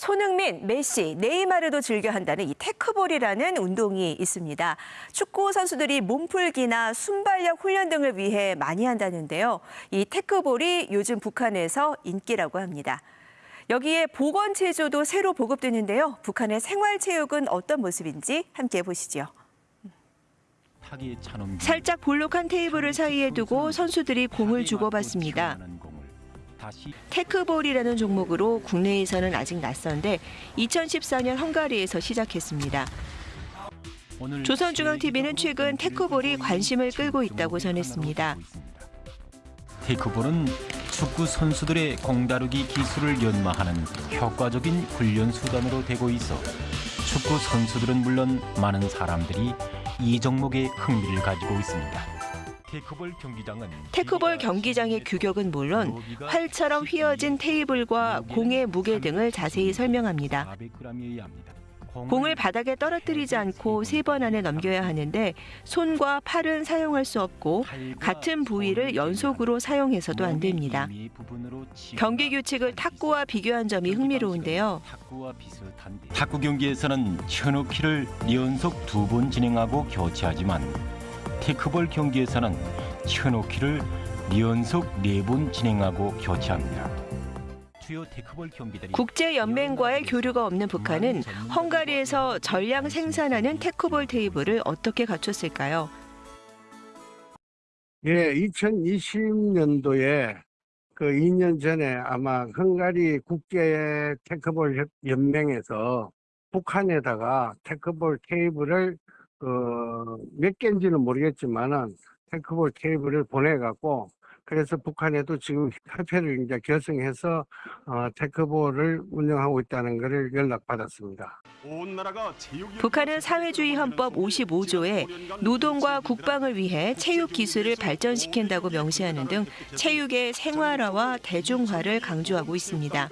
축구인 메시, 네이마르도 즐겨 한다는 이 테크볼이라는 운동이 있습니다. 축구 선수들이 몸풀기나 순발력 훈련 등을 위해 많이 한다는데요. 이 테크볼이 요즘 북한에서 인기라고 합니다. 여기에 보건 체조도 새로 보급되는데요. 북한의 생활체육은 어떤 모습인지 함께 보시죠. 살짝 볼록한 테이블을 사이에 두고 선수들이 공을 주고받습니다. 테크볼이라는 종목으로 국내에서는 아직 낯선데 2014년 헝가리에서 시작했습니다. 조선중앙TV는 최근 테크볼이 관심을 끌고 있다고 전했습니다. 테이크볼은 축구 선수들의 공다루기 기술을 연마하는 효과적인 훈련 수단으로 되고 있어 축구 선수들은 물론 많은 사람들이 이 종목에 흥미를 가지고 있습니다. 테이크볼 경기장은 테크볼 경기장의 규격은 물론 활처럼 휘어진 테이블과 공의 무게 등을 자세히 설명합니다. 400g이어야 합니다. 공을 바닥에 떨어뜨리지 않고 세 번 안에 넘겨야 하는데 손과 팔은 사용할 수 없고 같은 부위를 연속으로 사용해서도 안 됩니다. 경기 규칙을 탁구와 비교한 점이 흥미로운데요. 탁구 경기에서는 현우키를 연속 두 번 진행하고 교체하지만 테크볼 경기에서는 현우키를 연속 네번 진행하고 교체합니다. 주요 테크볼 경기들이 국제 연맹과의 교류가 없는 북한은 헝가리에서 전량 생산하는 테크볼 테이블을 어떻게 갖췄을까요? 예, 2020년도에 그 2년 전에 아마 헝가리 국제 테크볼 협- 연맹에서 북한에다가 테크볼 테이블을 그몇 개인지는 모르겠지만은 테크볼 테이블을 보내갖고 그래서 북한에도 지금 협회를 이제 결성해서 어, 테크볼을 운영하고 있다는 것을 연락받았습니다. 북한은 사회주의 헌법 55조에 노동과 국방을 위해 체육 기술을 발전시킨다고 명시하는 등 체육의 생활화와 대중화를 강조하고 있습니다.